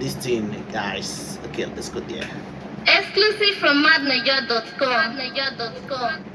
this thing, guys. Okay, let's go there. Exclusive from madniger.com. Madniger.com.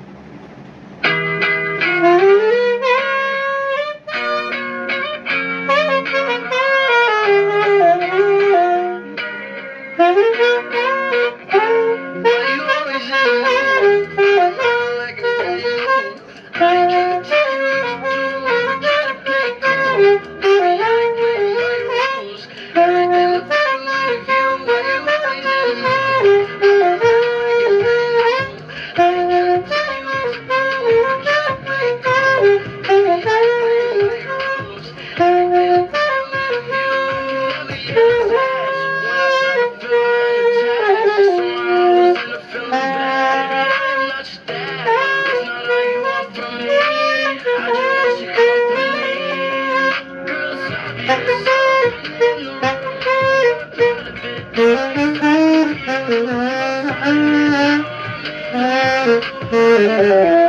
Música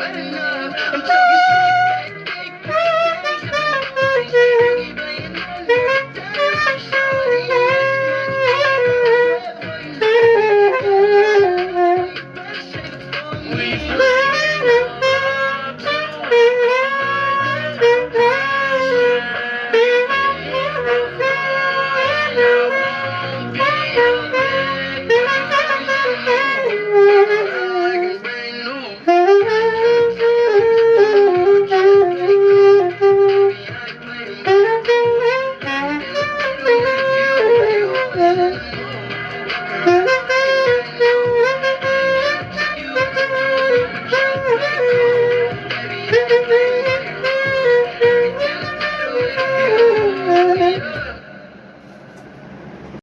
We